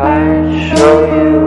I show you